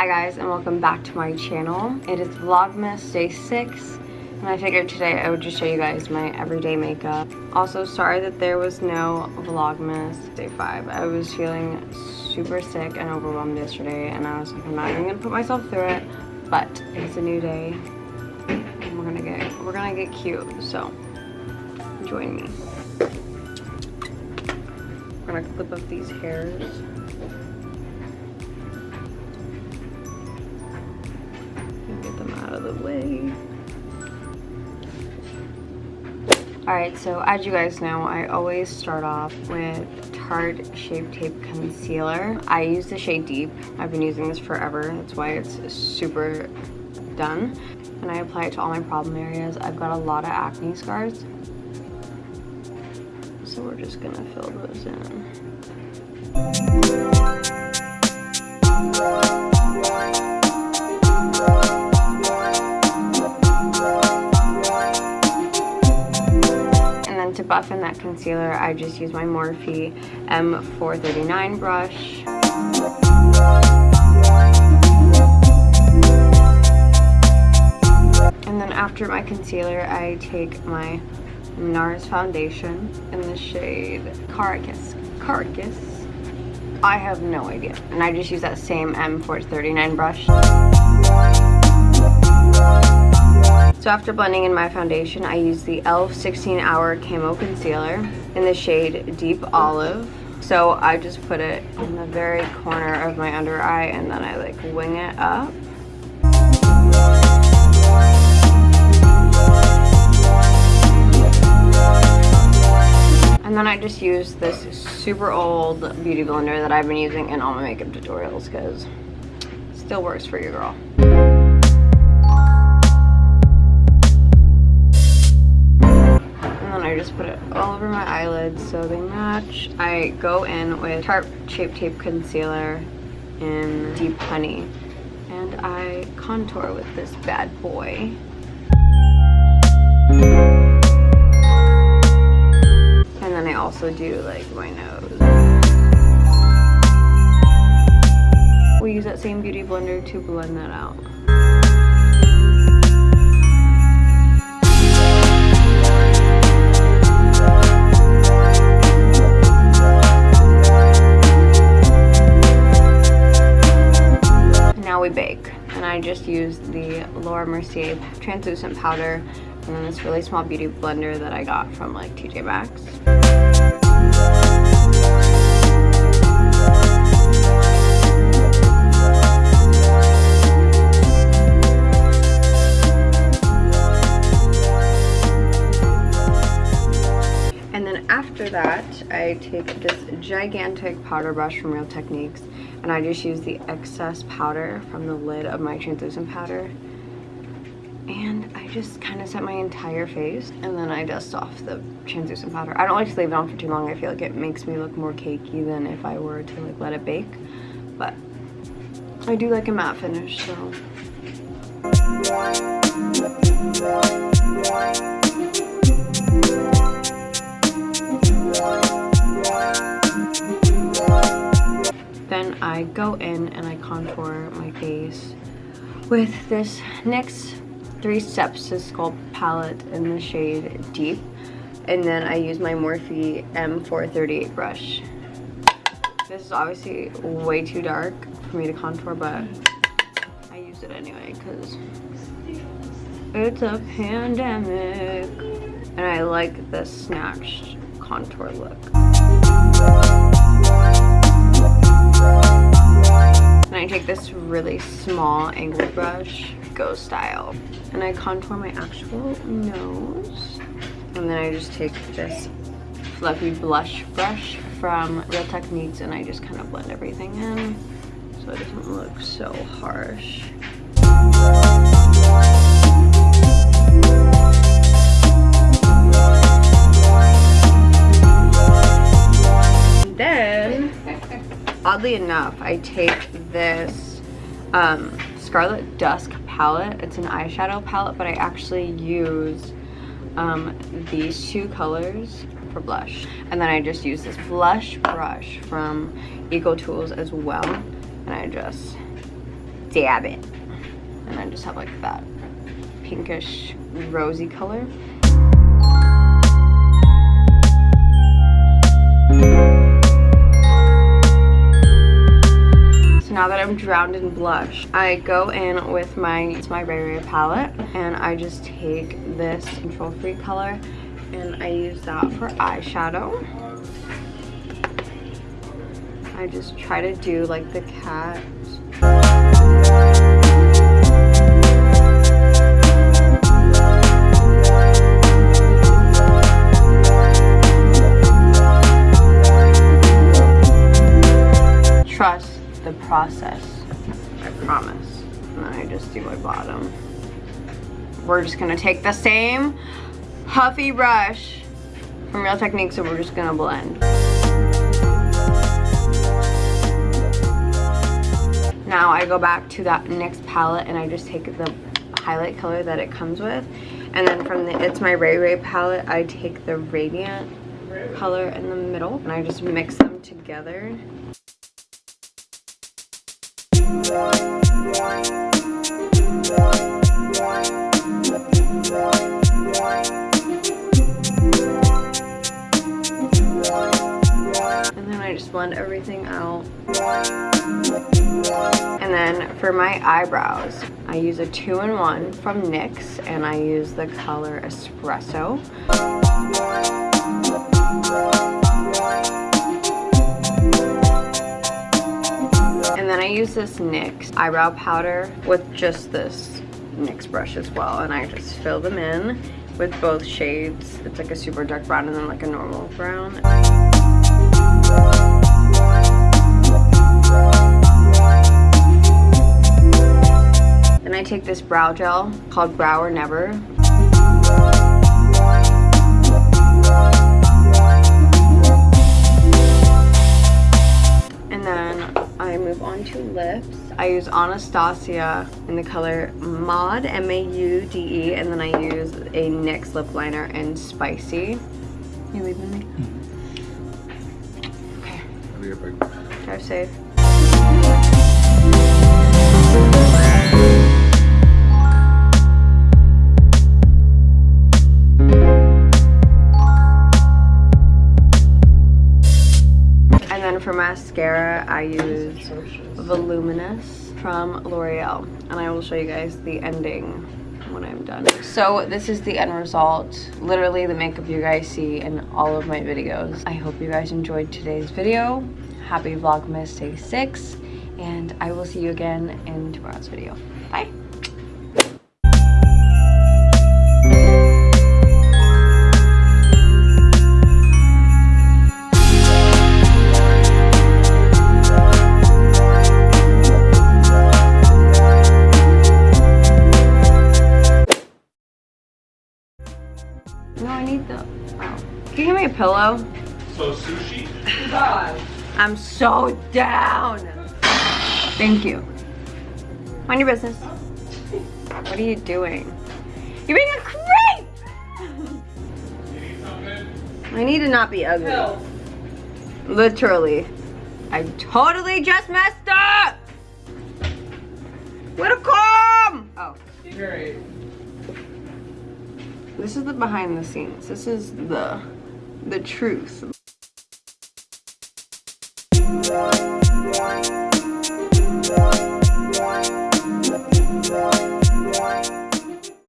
Hi guys and welcome back to my channel. It is Vlogmas day 6 and I figured today I would just show you guys my everyday makeup. Also sorry that there was no Vlogmas day 5. I was feeling super sick and overwhelmed yesterday and I was like I'm not even gonna put myself through it but it's a new day and we're gonna get we're gonna get cute so join me. I'm gonna clip up these hairs. Alright, so as you guys know, I always start off with Tarte Shape Tape Concealer. I use the shade Deep. I've been using this forever. That's why it's super done. And I apply it to all my problem areas. I've got a lot of acne scars. So we're just gonna fill those in. Buff in that concealer, I just use my Morphe M439 brush. And then after my concealer, I take my NARS foundation in the shade Caracas. Caracas. I have no idea. And I just use that same M439 brush. So after blending in my foundation, I use the e.l.f. 16 Hour Camo Concealer in the shade Deep Olive. So I just put it in the very corner of my under eye and then I like wing it up. And then I just use this super old beauty blender that I've been using in all my makeup tutorials because it still works for your girl. Just put it all over my eyelids so they match. I go in with Tarte Shape Tape Concealer in Deep Honey and I contour with this bad boy. And then I also do like my nose. We use that same beauty blender to blend that out. I just used the Laura Mercier translucent powder and then this really small beauty blender that I got from like TJ Maxx. And then after that, I take this gigantic powder brush from Real Techniques and I just use the excess powder from the lid of my translucent powder and I just kind of set my entire face and then I dust off the translucent powder. I don't like to leave it on for too long. I feel like it makes me look more cakey than if I were to like let it bake but I do like a matte finish so I go in and I contour my face with this NYX Three Steps to Sculpt palette in the shade Deep. And then I use my Morphe M438 brush. This is obviously way too dark for me to contour, but I use it anyway because it's a pandemic. And I like the snatched contour look. And I take this really small angled brush, Go Style, and I contour my actual nose. And then I just take this fluffy blush brush from Real Techniques and I just kind of blend everything in so it doesn't look so harsh. Oddly enough, I take this um, Scarlet Dusk palette. It's an eyeshadow palette, but I actually use um, these two colors for blush. And then I just use this blush brush from Eco Tools as well. And I just dab it. And I just have like that pinkish rosy color. Now that I'm drowned in blush, I go in with my, it's my Ray Ray palette and I just take this Control Free color and I use that for eyeshadow. I just try to do like the cat process. I promise. And then I just do my bottom. We're just gonna take the same puffy brush from Real Techniques and we're just gonna blend. Now I go back to that NYX palette and I just take the highlight color that it comes with. And then from the It's My Ray Ray palette, I take the Radiant color in the middle and I just mix them together. Blend everything out. And then for my eyebrows, I use a two-in-one from NYX and I use the color Espresso. Then I use this NYX eyebrow powder with just this NYX brush as well. And I just fill them in with both shades. It's like a super dark brown and then like a normal brown. Then I take this brow gel called Brow or Never. I use Anastasia in the color Maude, M-A-U-D-E, and then I use a NYX lip liner in Spicy. You leaving me? Mm-hmm. Okay. Right back. Drive safe. And then for mascara, I use Voluminous from L'Oreal. And I will show you guys the ending when I'm done. So this is the end result. Literally the makeup you guys see in all of my videos. I hope you guys enjoyed today's video. Happy Vlogmas Day 6. And I will see you again in tomorrow's video. Bye. Pillow? So sushi? I'm so down. Thank you. Mind your business. What are you doing? You're being a creep! You need something? I need to not be ugly. Literally. I totally just messed up! What a come? Oh. Great. This is the behind the scenes. This is the the truth.